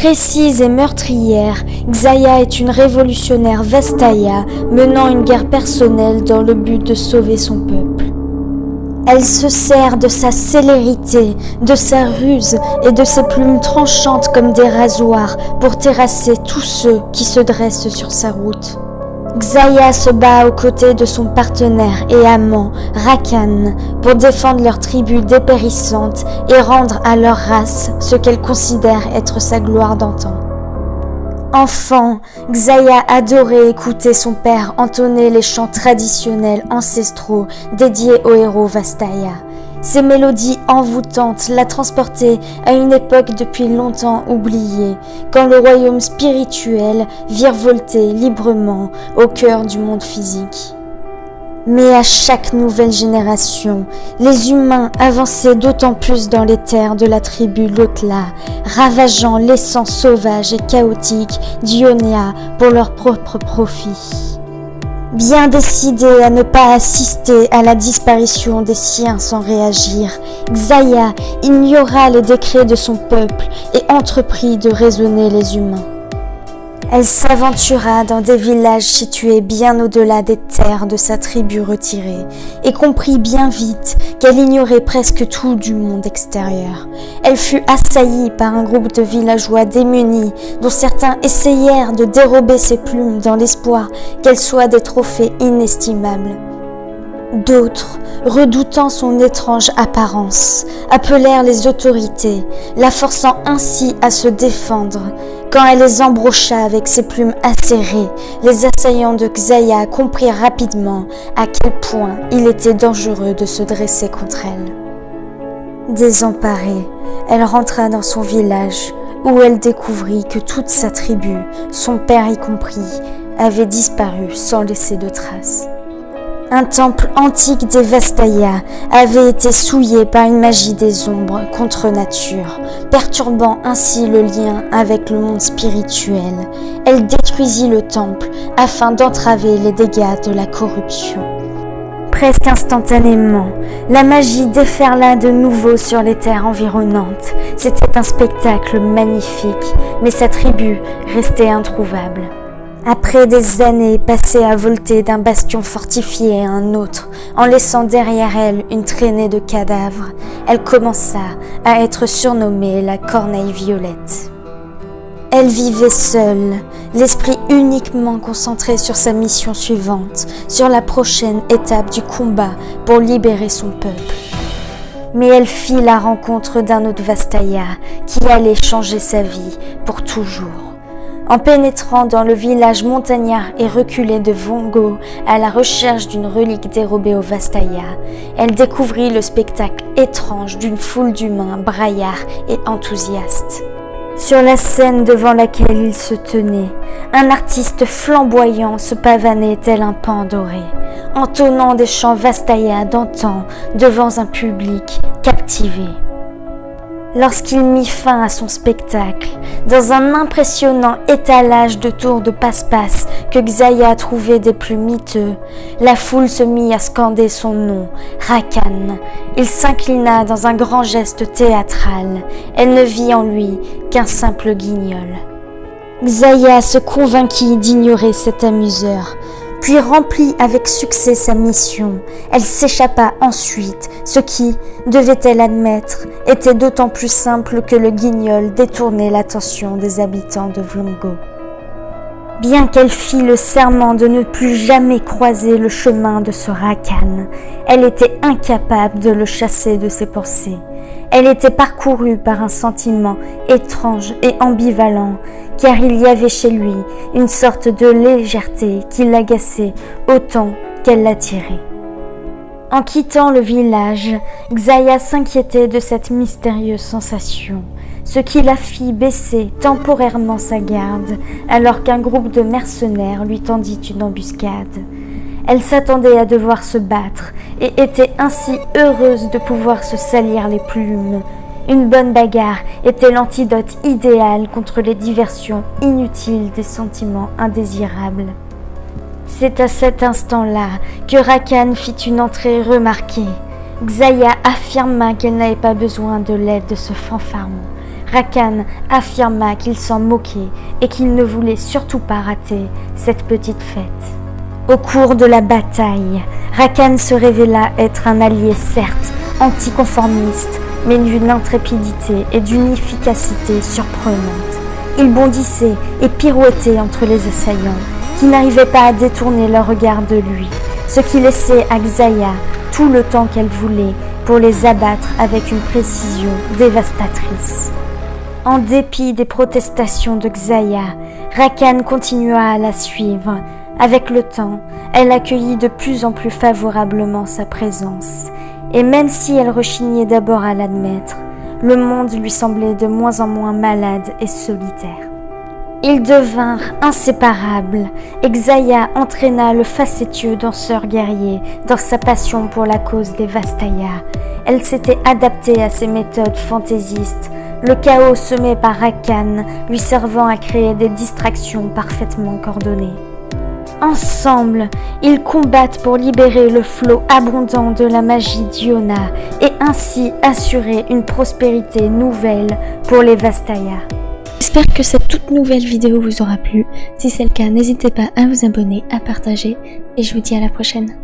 Précise et meurtrière, Xaya est une révolutionnaire Vastaya menant une guerre personnelle dans le but de sauver son peuple. Elle se sert de sa célérité, de sa ruse et de ses plumes tranchantes comme des rasoirs pour terrasser tous ceux qui se dressent sur sa route. Xaya se bat aux côtés de son partenaire et amant, Rakan, pour défendre leur tribu dépérissante et rendre à leur race ce qu'elle considère être sa gloire d'antan. Enfant, Xaya adorait écouter son père entonner les chants traditionnels ancestraux dédiés aux héros Vastaya. Ces mélodies envoûtantes la transportaient à une époque depuis longtemps oubliée, quand le royaume spirituel virevoltait librement au cœur du monde physique. Mais à chaque nouvelle génération, les humains avançaient d'autant plus dans les terres de la tribu Lotla, ravageant l'essence sauvage et chaotique d'Ionia pour leur propre profit. Bien décidé à ne pas assister à la disparition des siens sans réagir, Xaya ignora les décrets de son peuple et entreprit de raisonner les humains. Elle s'aventura dans des villages situés bien au-delà des terres de sa tribu retirée et comprit bien vite qu'elle ignorait presque tout du monde extérieur. Elle fut assaillie par un groupe de villageois démunis dont certains essayèrent de dérober ses plumes dans l'espoir qu'elles soient des trophées inestimables. D'autres, redoutant son étrange apparence, appelèrent les autorités, la forçant ainsi à se défendre. Quand elle les embrocha avec ses plumes acérées, les assaillants de Xaya comprirent rapidement à quel point il était dangereux de se dresser contre elle. Désemparée, elle rentra dans son village, où elle découvrit que toute sa tribu, son père y compris, avait disparu sans laisser de traces. Un temple antique des Vastaya avait été souillé par une magie des ombres contre nature, perturbant ainsi le lien avec le monde spirituel. Elle détruisit le temple afin d'entraver les dégâts de la corruption. Presque instantanément, la magie déferla de nouveau sur les terres environnantes. C'était un spectacle magnifique, mais sa tribu restait introuvable. Après des années passées à volter d'un bastion fortifié à un autre, en laissant derrière elle une traînée de cadavres, elle commença à être surnommée la Corneille Violette. Elle vivait seule, l'esprit uniquement concentré sur sa mission suivante, sur la prochaine étape du combat pour libérer son peuple. Mais elle fit la rencontre d'un autre Vastaya qui allait changer sa vie pour toujours. En pénétrant dans le village montagnard et reculé de Vongo à la recherche d'une relique dérobée au Vastaya, elle découvrit le spectacle étrange d'une foule d'humains braillards et enthousiastes. Sur la scène devant laquelle il se tenait, un artiste flamboyant se pavanait tel un pan doré, entonnant des chants Vastaya d'antan devant un public captivé lorsqu'il mit fin à son spectacle, dans un impressionnant étalage de tours de passe-passe que Xaya trouvait des plus miteux, la foule se mit à scander son nom, Rakan. Il s'inclina dans un grand geste théâtral. Elle ne vit en lui qu'un simple guignol. Xaya se convainquit d'ignorer cet amuseur, puis remplit avec succès sa mission. Elle s'échappa ensuite, ce qui, devait-elle admettre, était d'autant plus simple que le guignol détournait l'attention des habitants de Vlongo. Bien qu'elle fît le serment de ne plus jamais croiser le chemin de ce Rakan, elle était incapable de le chasser de ses pensées. Elle était parcourue par un sentiment étrange et ambivalent, car il y avait chez lui une sorte de légèreté qui l'agaçait autant qu'elle l'attirait. En quittant le village, Xaya s'inquiétait de cette mystérieuse sensation, ce qui la fit baisser temporairement sa garde alors qu'un groupe de mercenaires lui tendit une embuscade. Elle s'attendait à devoir se battre et était ainsi heureuse de pouvoir se salir les plumes. Une bonne bagarre était l'antidote idéal contre les diversions inutiles des sentiments indésirables. C'est à cet instant-là que Rakan fit une entrée remarquée. Xaya affirma qu'elle n'avait pas besoin de l'aide de ce fanfaron. Rakan affirma qu'il s'en moquait et qu'il ne voulait surtout pas rater cette petite fête. Au cours de la bataille, Rakan se révéla être un allié certes anticonformiste, mais d'une intrépidité et d'une efficacité surprenante. Il bondissait et pirouettait entre les assaillants, qui n'arrivaient pas à détourner leur regard de lui, ce qui laissait à Xaya tout le temps qu'elle voulait pour les abattre avec une précision dévastatrice. En dépit des protestations de Xaya, Rakan continua à la suivre. Avec le temps, elle accueillit de plus en plus favorablement sa présence. Et même si elle rechignait d'abord à l'admettre, le monde lui semblait de moins en moins malade et solitaire. Ils devinrent inséparables et Xaya entraîna le facétieux danseur guerrier dans sa passion pour la cause des Vastaya. Elle s'était adaptée à ses méthodes fantaisistes, le chaos semé par Rakan lui servant à créer des distractions parfaitement coordonnées. Ensemble, ils combattent pour libérer le flot abondant de la magie d'Iona et ainsi assurer une prospérité nouvelle pour les Vastaya. J'espère que cette toute nouvelle vidéo vous aura plu. Si c'est le cas, n'hésitez pas à vous abonner, à partager et je vous dis à la prochaine.